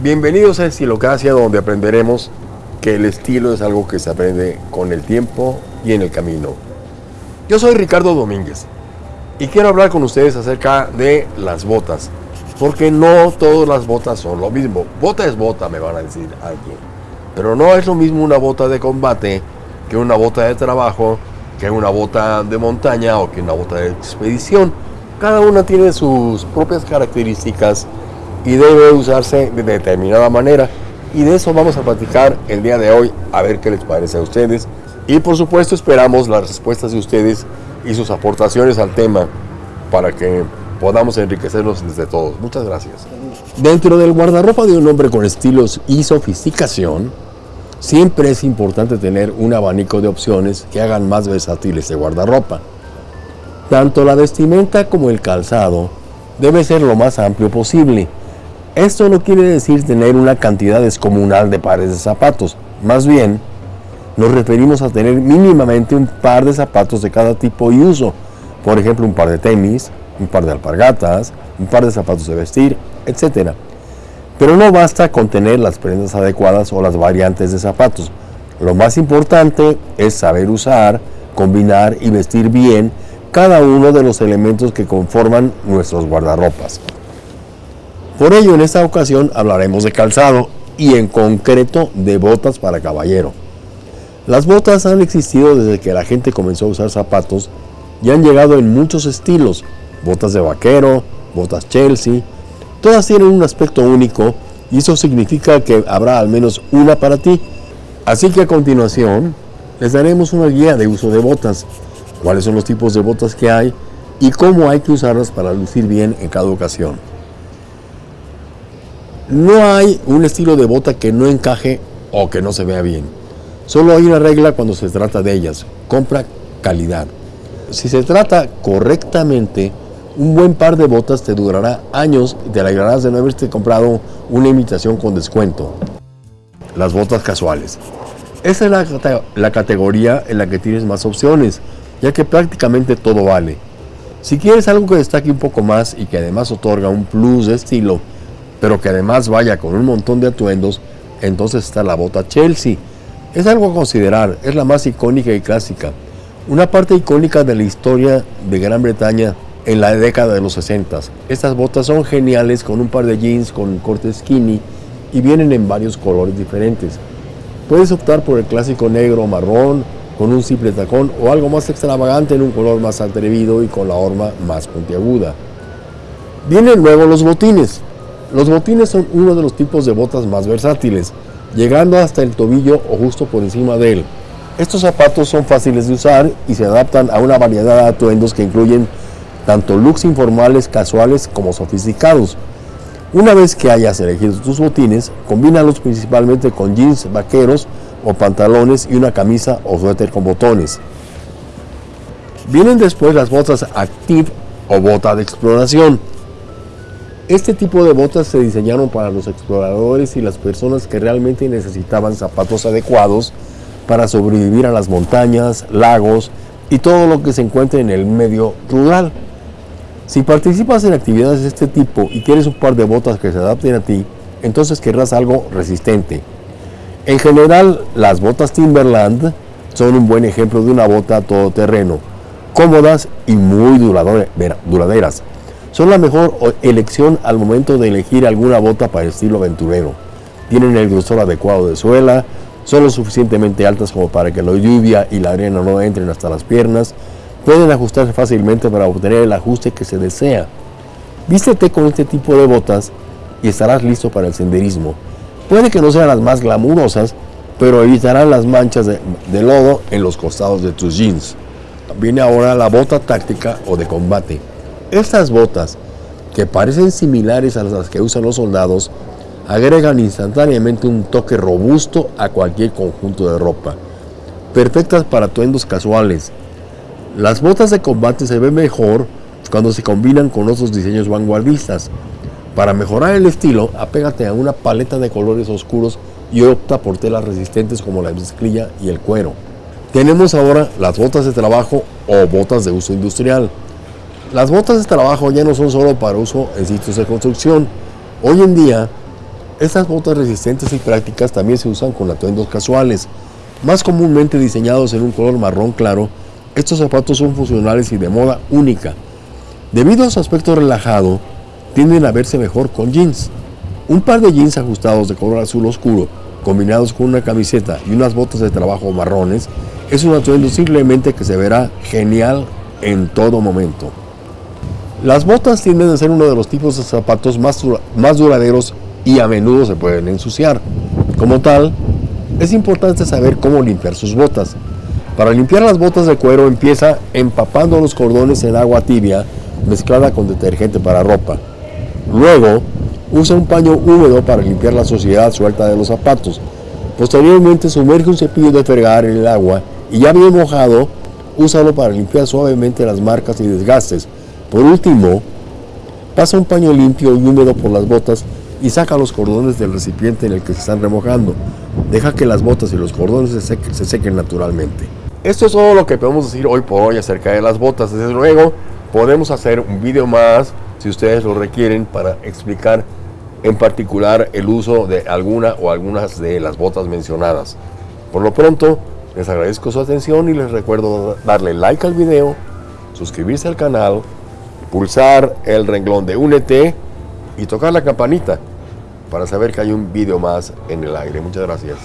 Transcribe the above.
Bienvenidos a Estilocracia, donde aprenderemos que el estilo es algo que se aprende con el tiempo y en el camino. Yo soy Ricardo Domínguez y quiero hablar con ustedes acerca de las botas, porque no todas las botas son lo mismo. Bota es bota, me van a decir alguien, pero no es lo mismo una bota de combate que una bota de trabajo, que una bota de montaña o que una bota de expedición. Cada una tiene sus propias características y debe usarse de determinada manera. Y de eso vamos a platicar el día de hoy, a ver qué les parece a ustedes. Y por supuesto esperamos las respuestas de ustedes y sus aportaciones al tema para que podamos enriquecernos desde todos. Muchas gracias. Dentro del guardarropa de un hombre con estilos y sofisticación, siempre es importante tener un abanico de opciones que hagan más versátil ese guardarropa. Tanto la vestimenta como el calzado debe ser lo más amplio posible esto no quiere decir tener una cantidad descomunal de pares de zapatos, más bien nos referimos a tener mínimamente un par de zapatos de cada tipo y uso, por ejemplo un par de tenis, un par de alpargatas, un par de zapatos de vestir, etc. Pero no basta con tener las prendas adecuadas o las variantes de zapatos. Lo más importante es saber usar, combinar y vestir bien cada uno de los elementos que conforman nuestros guardarropas. Por ello, en esta ocasión hablaremos de calzado y en concreto de botas para caballero. Las botas han existido desde que la gente comenzó a usar zapatos y han llegado en muchos estilos, botas de vaquero, botas Chelsea, todas tienen un aspecto único y eso significa que habrá al menos una para ti. Así que a continuación les daremos una guía de uso de botas, cuáles son los tipos de botas que hay y cómo hay que usarlas para lucir bien en cada ocasión. No hay un estilo de bota que no encaje o que no se vea bien. Solo hay una regla cuando se trata de ellas. Compra calidad. Si se trata correctamente, un buen par de botas te durará años y te alegrarás de no haberte comprado una imitación con descuento. Las botas casuales. Esa es la, la, categoría en la que tienes más opciones, ya que prácticamente todo vale. Si quieres algo que destaque un poco más y que además otorga un plus de estilo, pero que además vaya con un montón de atuendos, entonces está la bota Chelsea. Es algo a considerar, es la más icónica y clásica. Una parte icónica de la historia de Gran Bretaña en la década de los 60. Estas botas son geniales con un par de jeans con corte skinny y vienen en varios colores diferentes. Puedes optar por el clásico negro o marrón con un simple tacón o algo más extravagante en un color más atrevido y con la horma más puntiaguda. Vienen luego los botines. Los botines son uno de los tipos de botas más versátiles, llegando hasta el tobillo o justo por encima de él. Estos zapatos son fáciles de usar y se adaptan a una variedad de atuendos que incluyen tanto looks informales, casuales como sofisticados. Una vez que hayas elegido tus botines, combínalos principalmente con jeans vaqueros o pantalones y una camisa o suéter con botones. Vienen después las botas Active o bota de exploración. Este tipo de botas se diseñaron para los exploradores y las personas que realmente necesitaban zapatos adecuados para sobrevivir a las montañas, lagos y todo lo que se encuentre en el medio rural. Si participas en actividades de este tipo y quieres un par de botas que se adapten a ti, entonces querrás algo resistente. En general, las botas Timberland son un buen ejemplo de una bota todoterreno, cómodas y muy duraderas son la mejor elección al momento de elegir alguna bota para el estilo aventurero. Tienen el grosor adecuado de suela, son lo suficientemente altas como para que la lluvia y la arena no entren hasta las piernas, pueden ajustarse fácilmente para obtener el ajuste que se desea. Vístete con este tipo de botas y estarás listo para el senderismo. Puede que no sean las más glamurosas, pero evitarán las manchas de, lodo en los costados de tus jeans. Viene ahora la bota táctica o de combate. Estas botas, que parecen similares a las que usan los soldados, agregan instantáneamente un toque robusto a cualquier conjunto de ropa, perfectas para atuendos casuales. Las botas de combate se ven mejor cuando se combinan con otros diseños vanguardistas. Para mejorar el estilo, apégate a una paleta de colores oscuros y opta por telas resistentes como la mezclilla y el cuero. Tenemos ahora las botas de trabajo o botas de uso industrial. Las botas de trabajo ya no son solo para uso en sitios de construcción. Hoy en día Estas botas resistentes y prácticas también se usan con atuendos casuales. Más comúnmente diseñados en un color marrón claro, estos zapatos son funcionales y de moda única. Debido a su aspecto relajado, tienden a verse mejor con jeans. Un par de jeans ajustados de color azul oscuro, combinados con una camiseta y unas botas de trabajo marrones, es un atuendo simplemente que se verá genial en todo momento. Las botas tienden a ser uno de los tipos de zapatos más, más duraderos y a menudo se pueden ensuciar. Como tal, es importante saber cómo limpiar sus botas. Para limpiar las botas de cuero empieza empapando los cordones en agua tibia mezclada con detergente para ropa. Luego, usa un paño húmedo para limpiar la suciedad suelta de los zapatos. Posteriormente, sumerge un cepillo de fregar en el agua y ya bien mojado, úsalo para limpiar suavemente las marcas y desgastes. Por último, pasa un paño limpio y húmedo por las botas y saca los cordones del recipiente en el que se están remojando. Deja que las botas y los cordones se sequen, se sequen naturalmente. Esto es todo lo que podemos decir hoy por hoy acerca de las botas. Desde luego, podemos hacer un video más si ustedes lo requieren para explicar en particular el uso de alguna o algunas de las botas mencionadas. Por lo pronto, les agradezco su atención y les recuerdo darle like al video, suscribirse al canal, pulsar el renglón de Únete y tocar la campanita para saber que hay un video más en el aire. Muchas gracias.